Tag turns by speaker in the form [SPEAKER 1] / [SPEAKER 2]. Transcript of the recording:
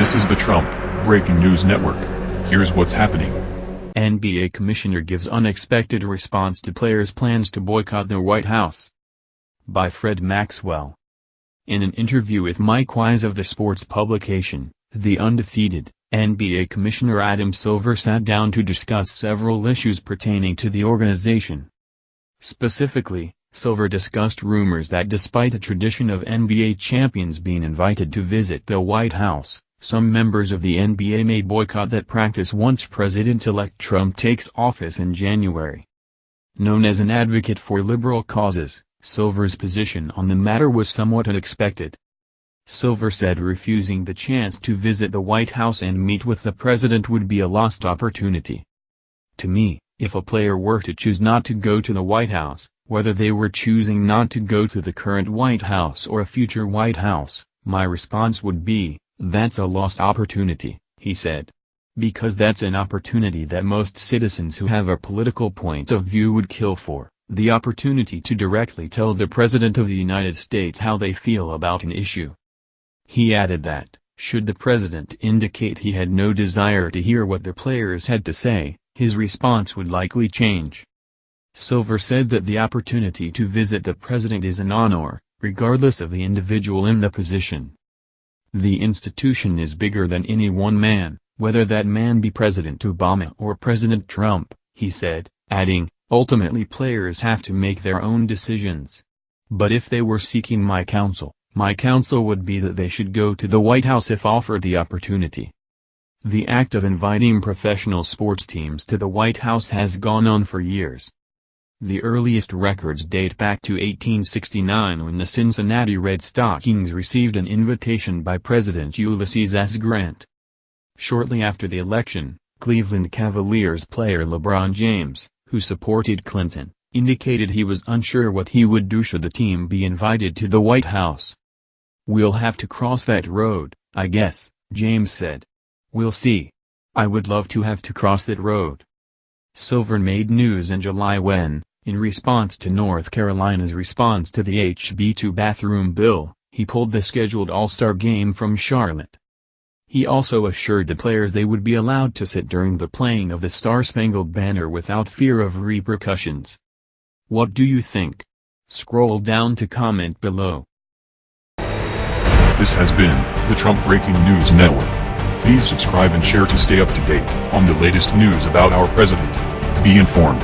[SPEAKER 1] This is the Trump Breaking News Network. Here's what's happening.
[SPEAKER 2] NBA Commissioner gives unexpected response to players' plans to boycott the White House. By Fred Maxwell. In an interview with Mike Wise of the sports publication, The Undefeated, NBA Commissioner Adam Silver sat down to discuss several issues pertaining to the organization. Specifically, Silver discussed rumors that despite a tradition of NBA champions being invited to visit the White House, some members of the NBA may boycott that practice once President-elect Trump takes office in January. Known as an advocate for liberal causes, Silver's position on the matter was somewhat unexpected. Silver said refusing the chance to visit the White House and meet with the president would be a lost opportunity. To me, if a player were to choose not to go to the White House, whether they were choosing not to go to the current White House or a future White House, my response would be, that's a lost opportunity, he said. Because that's an opportunity that most citizens who have a political point of view would kill for, the opportunity to directly tell the President of the United States how they feel about an issue. He added that, should the President indicate he had no desire to hear what the players had to say, his response would likely change. Silver said that the opportunity to visit the president is an honor, regardless of the individual in the position. The institution is bigger than any one man, whether that man be President Obama or President Trump, he said, adding, ultimately players have to make their own decisions. But if they were seeking my counsel, my counsel would be that they should go to the White House if offered the opportunity. The act of inviting professional sports teams to the White House has gone on for years. The earliest records date back to 1869 when the Cincinnati Red Stockings received an invitation by President Ulysses S. Grant. Shortly after the election, Cleveland Cavaliers player LeBron James, who supported Clinton, indicated he was unsure what he would do should the team be invited to the White House. We'll have to cross that road, I guess, James said. We'll see. I would love to have to cross that road. Silver made news in July when, in response to North Carolina's response to the HB2 bathroom bill, he pulled the scheduled All-Star game from Charlotte. He also assured the players they would be allowed to sit during the playing of the Star-Spangled Banner without fear of repercussions. What do you think? Scroll down to comment below.
[SPEAKER 1] This has been the Trump Breaking News Network. Please subscribe and share to stay up to date on the latest news about our president. Be informed.